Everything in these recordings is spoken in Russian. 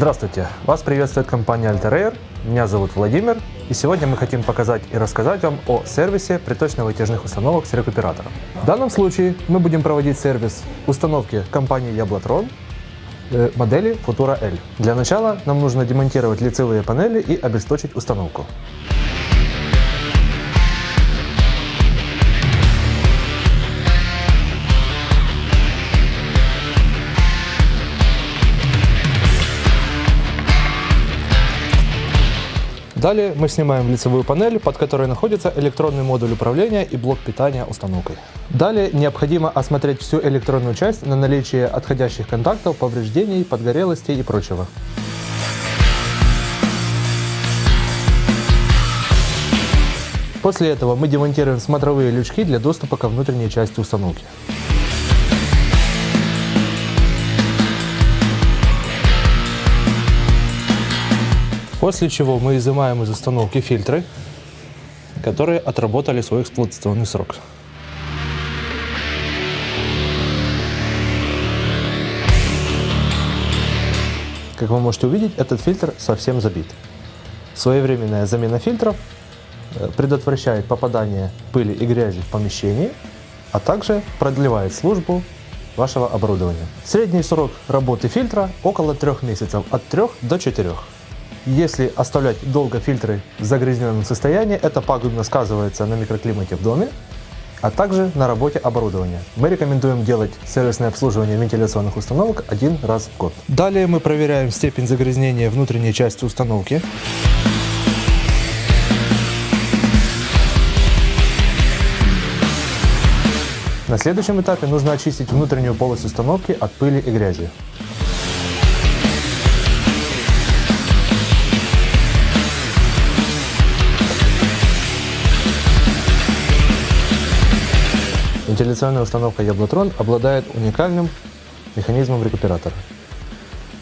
Здравствуйте! Вас приветствует компания Altair. Меня зовут Владимир. И сегодня мы хотим показать и рассказать вам о сервисе приточно-вытяжных установок с рекуператором. В данном случае мы будем проводить сервис установки компании Яблотрон э, модели Futura L. Для начала нам нужно демонтировать лицевые панели и обесточить установку. Далее мы снимаем лицевую панель, под которой находится электронный модуль управления и блок питания установкой. Далее необходимо осмотреть всю электронную часть на наличие отходящих контактов, повреждений, подгорелостей и прочего. После этого мы демонтируем смотровые лючки для доступа ко внутренней части установки. После чего мы изымаем из установки фильтры, которые отработали свой эксплуатационный срок. Как вы можете увидеть, этот фильтр совсем забит. Своевременная замена фильтров э, предотвращает попадание пыли и грязи в помещении, а также продлевает службу вашего оборудования. Средний срок работы фильтра около 3 месяцев, от 3 до 4. Если оставлять долго фильтры в загрязненном состоянии, это пагубно сказывается на микроклимате в доме, а также на работе оборудования. Мы рекомендуем делать сервисное обслуживание вентиляционных установок один раз в год. Далее мы проверяем степень загрязнения внутренней части установки. На следующем этапе нужно очистить внутреннюю полость установки от пыли и грязи. Вентиляционная установка Яблотрон обладает уникальным механизмом рекуператора.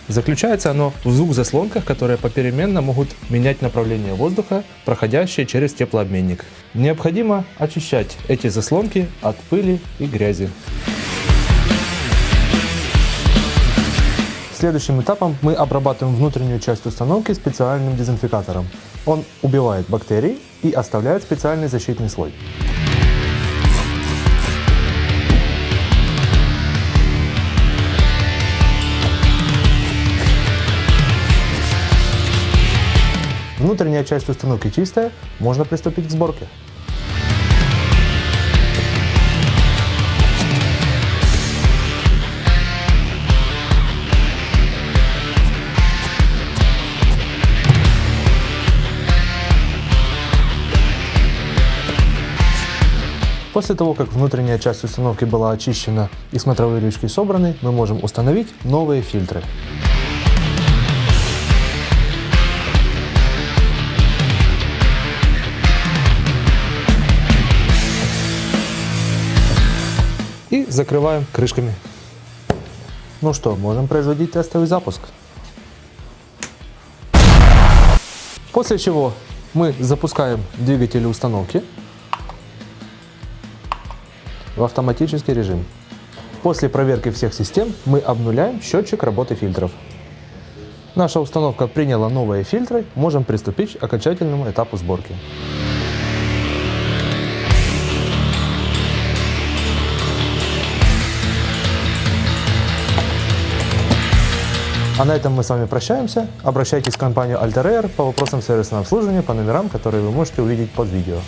Заключается оно в двух заслонках, которые попеременно могут менять направление воздуха, проходящее через теплообменник. Необходимо очищать эти заслонки от пыли и грязи. Следующим этапом мы обрабатываем внутреннюю часть установки специальным дезинфикатором. Он убивает бактерии и оставляет специальный защитный слой. Внутренняя часть установки чистая, можно приступить к сборке. После того, как внутренняя часть установки была очищена и смотровые ручки собраны, мы можем установить новые фильтры. И закрываем крышками. Ну что, можем производить тестовый запуск. После чего мы запускаем двигатель установки в автоматический режим. После проверки всех систем мы обнуляем счетчик работы фильтров. Наша установка приняла новые фильтры, можем приступить к окончательному этапу сборки. А на этом мы с вами прощаемся. Обращайтесь в компанию Altair по вопросам сервисного обслуживания по номерам, которые вы можете увидеть под видео.